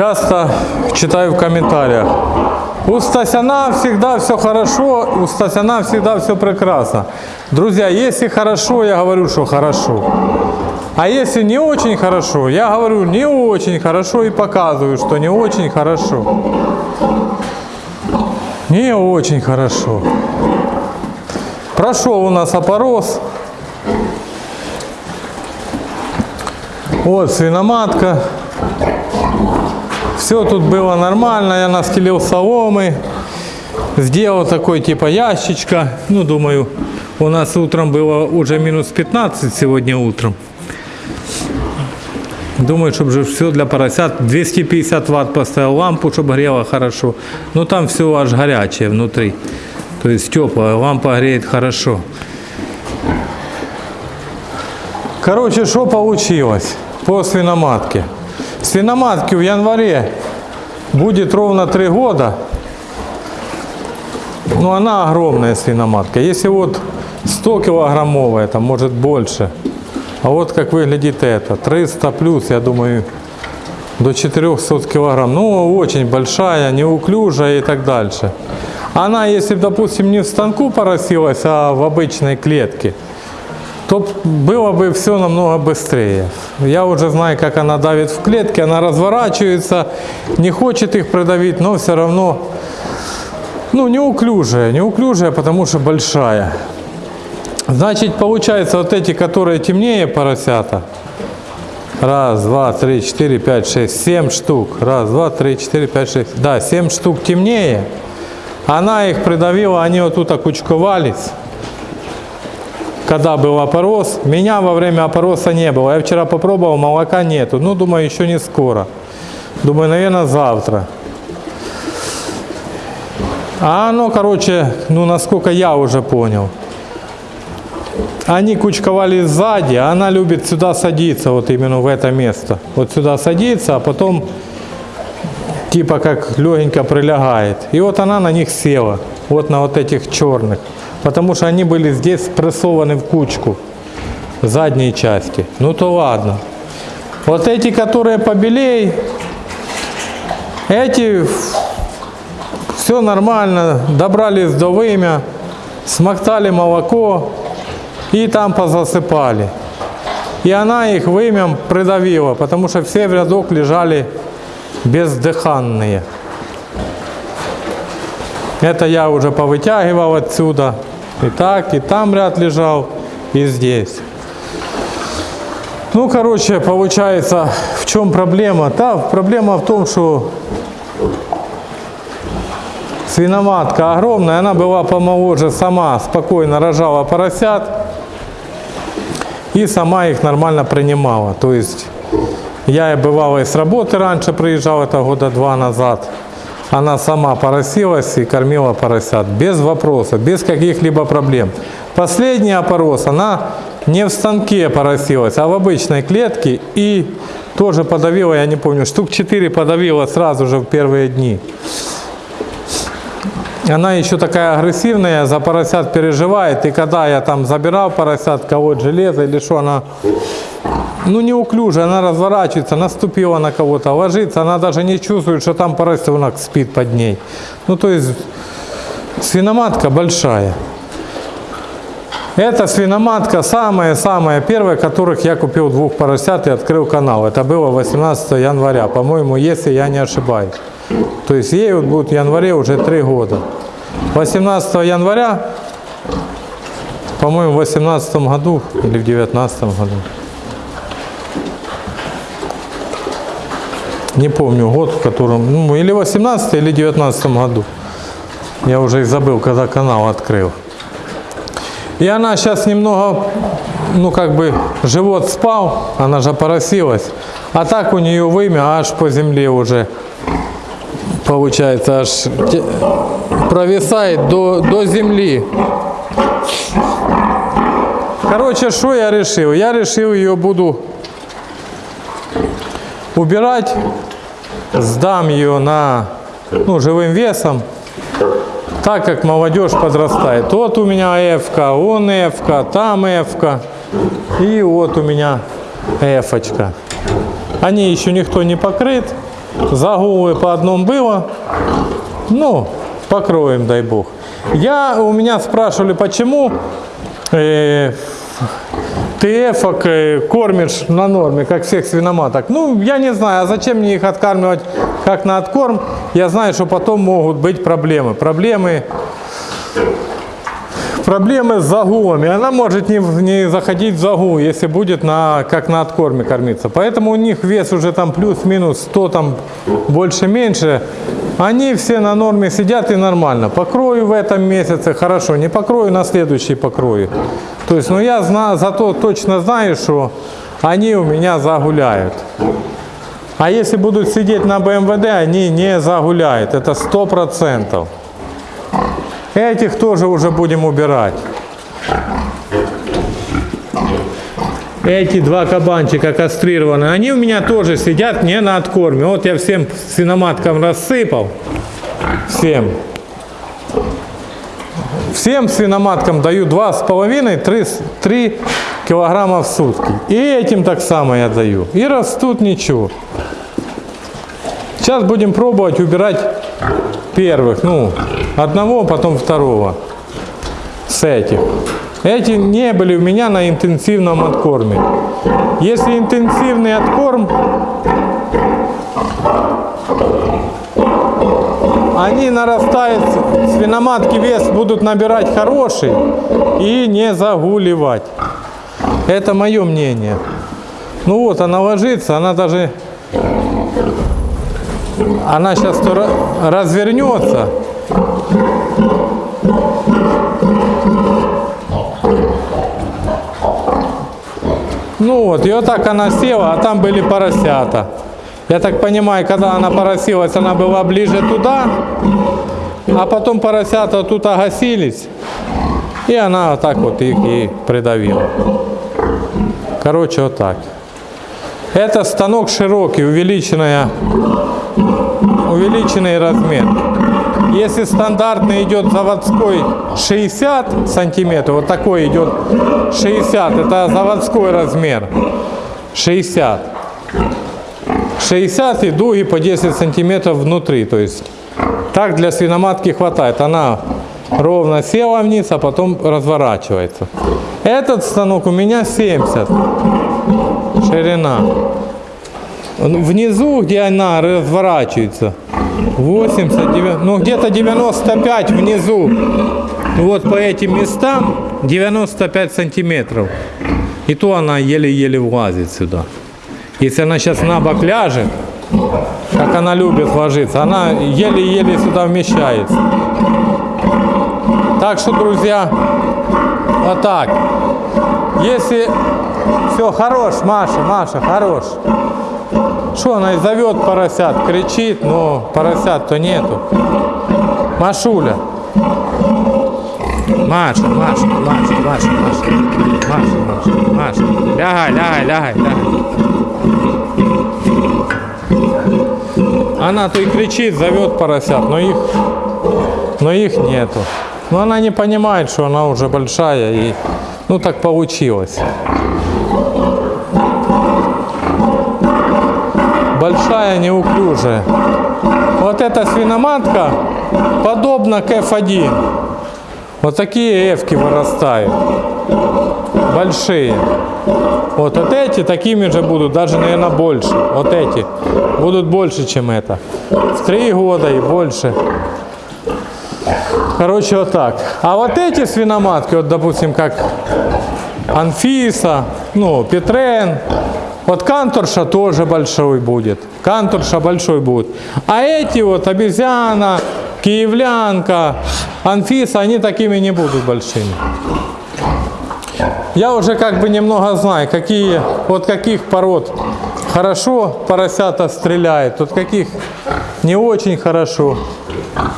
часто читаю в комментариях. У Стасяна всегда все хорошо, у Стасяна всегда все прекрасно. Друзья, если хорошо, я говорю, что хорошо. А если не очень хорошо, я говорю не очень хорошо и показываю, что не очень хорошо. Не очень хорошо. Прошел у нас опорос. Вот свиноматка. Все тут было нормально. Я настелил соломы. Сделал такой типа ящичка. Ну, думаю, у нас утром было уже минус 15 сегодня утром. Думаю, чтобы же все для поросят. 250 ватт поставил лампу, чтобы грело хорошо. Но там все аж горячее внутри. То есть теплая, лампа греет хорошо. Короче, что получилось по свиноматке? Свиноматке в январе будет ровно 3 года. Но она огромная свиноматка. Если вот 100 килограммовая, там может больше. А вот как выглядит это. 300 плюс, я думаю, до 400 килограмм. Ну, очень большая, неуклюжая и так дальше. Она, если, допустим, не в станку поросилась, а в обычной клетке, то было бы все намного быстрее. Я уже знаю, как она давит в клетке, она разворачивается, не хочет их придавить, но все равно, ну, неуклюжая, неуклюжая, потому что большая. Значит, получается, вот эти, которые темнее поросята, раз, два, три, четыре, пять, шесть, семь штук, раз, два, три, четыре, пять, шесть, да, семь штук темнее, она их придавила, они вот тут окучковались, когда был опорос. Меня во время опороса не было. Я вчера попробовал, молока нету. Ну, думаю, еще не скоро. Думаю, наверное, завтра. А оно, короче, ну, насколько я уже понял. Они кучковали сзади, а она любит сюда садиться, вот именно в это место. Вот сюда садится, а потом типа как легенько прилягает. И вот она на них села, вот на вот этих черных. Потому что они были здесь спрессованы в кучку, в задней части. Ну то ладно. Вот эти, которые побелей, эти все нормально, добрались до вымя, смоктали молоко и там позасыпали. И она их вымям придавила, потому что все в рядок лежали бездыханные. Это я уже повытягивал отсюда. И так, и там ряд лежал, и здесь. Ну, короче, получается, в чем проблема? Да, проблема в том, что свиноматка огромная, она была помоложе сама, спокойно рожала поросят и сама их нормально принимала. То есть я бывало и с работы раньше приезжал, это года два назад. Она сама поросилась и кормила поросят без вопроса, без каких-либо проблем. Последний опорос, она не в станке поросилась, а в обычной клетке и тоже подавила, я не помню, штук 4 подавила сразу же в первые дни. Она еще такая агрессивная, за поросят переживает. И когда я там забирал поросят, кого-то железо или что, она ну неуклюжая, она разворачивается, наступила на кого-то, ложится, она даже не чувствует, что там поросенок спит под ней. Ну то есть свиноматка большая. Эта свиноматка самая-самая первая, которых я купил двух поросят и открыл канал. Это было 18 января, по-моему, если я не ошибаюсь. То есть ей вот будет в январе уже три года. 18 января, по-моему, в 18 году или в 19 году. Не помню год, в котором, ну, или 18 или 19 году. Я уже и забыл, когда канал открыл. И она сейчас немного, ну как бы, живот спал, она же поросилась. А так у нее вымя аж по земле уже, получается, аж провисает до, до земли. Короче, что я решил? Я решил ее буду убирать, сдам ее на ну, живым весом, так как молодежь подрастает. Вот у меня F, он F, там F, и вот у меня F. -очка. Они еще никто не покрыт, Загулы по одному было. Ну, покроем, дай бог. Я, у меня спрашивали, почему э, ТФ э, кормишь на норме, как всех свиноматок. Ну, я не знаю, а зачем мне их откармливать как на откорм? Я знаю, что потом могут быть проблемы. Проблемы проблемы с загулами. Она может не, не заходить в загул, если будет на, как на откорме кормиться. Поэтому у них вес уже там плюс-минус 100, там больше-меньше. Они все на норме сидят и нормально. Покрою в этом месяце, хорошо. Не покрою, на следующий покрою. То есть, ну я знаю, зато точно знаю, что они у меня загуляют. А если будут сидеть на БМВД, они не загуляют. Это сто процентов. Этих тоже уже будем убирать. Эти два кабанчика кастрированные, они у меня тоже сидят не на откорме. Вот я всем свиноматкам рассыпал. Всем. Всем свиноматкам даю 2,5-3 килограмма в сутки. И этим так само я даю. И растут ничего. Сейчас будем пробовать убирать первых. Ну, одного, потом второго. С этих. Эти не были у меня на интенсивном откорме. Если интенсивный откорм, они нарастают, свиноматки вес будут набирать хороший и не загуливать. Это мое мнение. Ну вот, она ложится, она даже, она сейчас развернется. Ну вот, и вот так она села, а там были поросята. Я так понимаю, когда она поросилась, она была ближе туда, а потом поросята тут огасились, и она вот так вот их и придавила. Короче, вот так. Это станок широкий, увеличенная, увеличенный размер. Если стандартный идет заводской 60 сантиметров, вот такой идет 60, это заводской размер. 60. 60 и дуги по 10 сантиметров внутри. То есть так для свиноматки хватает. Она ровно села вниз, а потом разворачивается. Этот станок у меня 70 ширина. Внизу, где она разворачивается, 80, 90, ну где-то 95 внизу. Вот по этим местам 95 сантиметров. И то она еле-еле влазит сюда. Если она сейчас на бок ляжет, как она любит ложиться, она еле-еле сюда вмещается. Так что, друзья, вот так. Если все, хорош, Маша, Маша, хорош. Что она и зовет поросят, кричит, но поросят-то нету. Машуля. Маша, Маша, Маша, Маша, Маша, Маша, Маша, Маша. Лягай, лягай, лягай, лягай. Она то и кричит, зовет поросят, но их, но их нету. Но она не понимает, что она уже большая и ну так получилось. Большая, неуклюжая. Вот эта свиноматка подобна к F1. Вот такие эвки вырастают. Большие. Вот, вот эти такими же будут, даже, наверное, больше. Вот эти будут больше, чем это. В три года и больше. Короче, вот так. А вот эти свиноматки, вот, допустим, как Анфиса, ну, Петрен, вот канторша тоже большой будет. Канторша большой будет. А эти вот обезьяна, киевлянка, Анфиса, они такими не будут большими. Я уже как бы немного знаю, какие, вот каких пород хорошо поросята стреляют, тут каких не очень хорошо.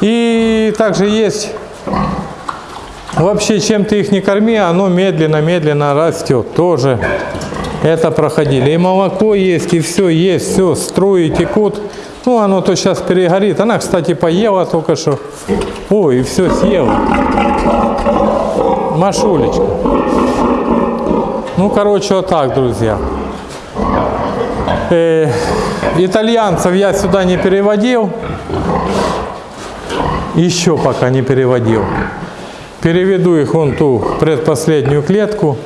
И также есть, вообще чем ты их не корми, оно медленно-медленно растет тоже это проходили. И молоко есть, и все есть, все, струи текут. Ну, оно то сейчас перегорит. Она, кстати, поела только что. Ой, и все съела. Машулечка. Ну, короче, вот так, друзья. Э, итальянцев я сюда не переводил. Еще пока не переводил. Переведу их вон ту предпоследнюю клетку.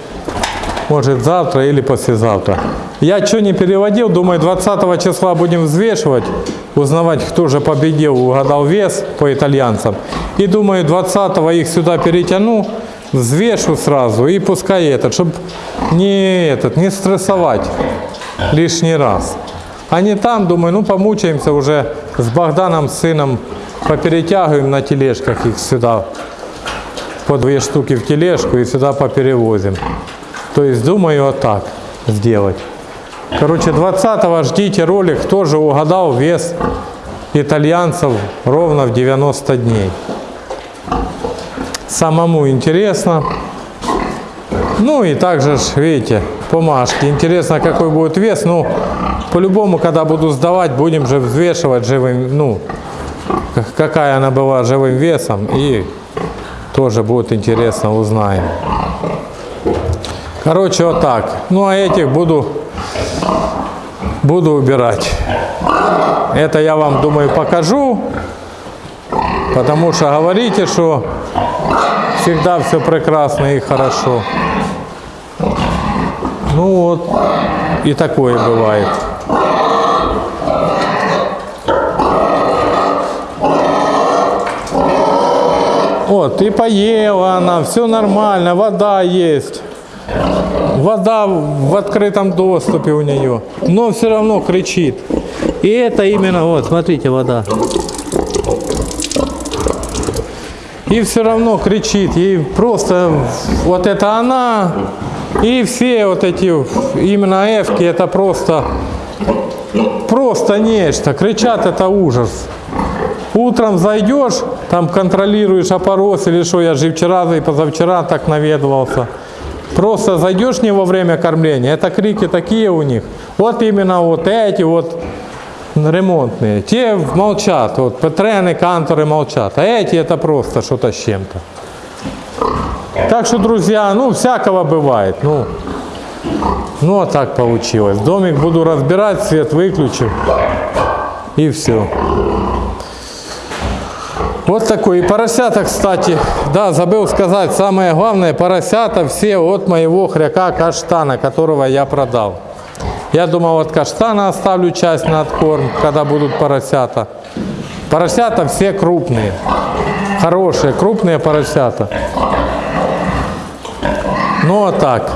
Может завтра или послезавтра. Я что не переводил, думаю 20 числа будем взвешивать, узнавать, кто же победил, угадал вес по итальянцам. И думаю 20 их сюда перетяну, взвешу сразу и пускай этот, чтобы не этот, не стрессовать лишний раз. А не там, думаю, ну помучаемся уже с Богданом, с сыном, поперетягиваем на тележках их сюда, по две штуки в тележку и сюда поперевозим. То есть думаю вот так сделать. Короче, 20 ждите ролик, тоже угадал вес итальянцев ровно в 90 дней. Самому интересно. Ну и также, видите, бумажки. Интересно, какой будет вес. Ну, по-любому, когда буду сдавать, будем же взвешивать живым, ну, какая она была живым весом. И тоже будет интересно, узнаем. Короче, вот так. Ну, а этих буду, буду убирать. Это я вам, думаю, покажу. Потому что говорите, что всегда все прекрасно и хорошо. Ну вот, и такое бывает. Вот, и поела она, все нормально, вода есть. Вода в открытом доступе у нее, но все равно кричит. И это именно, вот, смотрите, вода. И все равно кричит, ей просто вот это она, и все вот эти именно эвки, это просто, просто нечто. Кричат, это ужас. Утром зайдешь, там контролируешь опорос или что, я же и вчера, и позавчера так наведывался. Просто зайдешь не во время кормления, это крики такие у них. Вот именно вот эти вот ремонтные. Те молчат, вот Петрены, Канторы молчат, а эти это просто что-то с чем-то. Так что, друзья, ну всякого бывает. Ну, ну а так получилось. Домик буду разбирать, свет выключу и все. Вот такой. И поросята, кстати, да, забыл сказать, самое главное, поросята все от моего хряка каштана, которого я продал. Я думал, от каштана оставлю часть на откорм, когда будут поросята. Поросята все крупные, хорошие, крупные поросята. Ну а так.